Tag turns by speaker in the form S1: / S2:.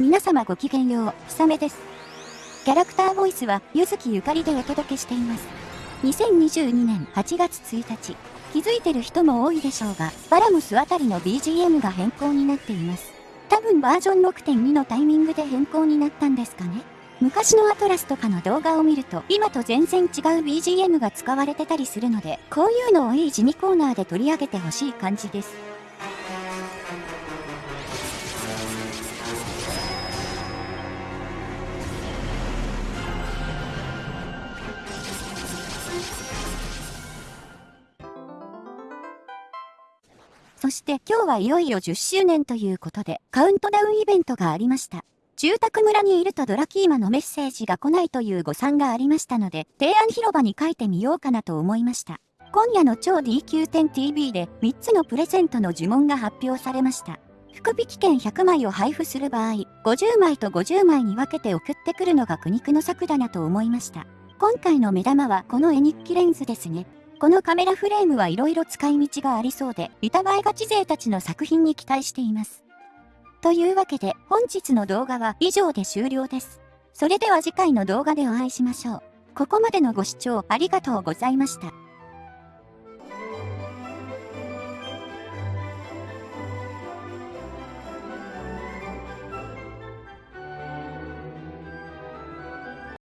S1: 皆様ごきげんよう、ひさめです。キャラクターボイスは、ゆずきゆかりでお届けしています。2022年8月1日、気づいてる人も多いでしょうが、バラムスあたりの BGM が変更になっています。多分バージョン6.2のタイミングで変更になったんですかね。昔のアトラスとかの動画を見ると、今と全然違う BGM が使われてたりするので、こういうのをいい地味コーナーで取り上げてほしい感じです。そして今日はいよいよ10周年ということで、カウントダウンイベントがありました。住宅村にいるとドラキーマのメッセージが来ないという誤算がありましたので、提案広場に書いてみようかなと思いました。今夜の超 DQ10TV で3つのプレゼントの呪文が発表されました。福引券100枚を配布する場合、50枚と50枚に分けて送ってくるのが苦肉の策だなと思いました。今回の目玉はこの絵日記レンズですね。このカメラフレームはいろいろ使い道がありそうで、疑いがち勢たちの作品に期待しています。というわけで、本日の動画は以上で終了です。それでは次回の動画でお会いしましょう。ここまでのご視聴ありがとうございました。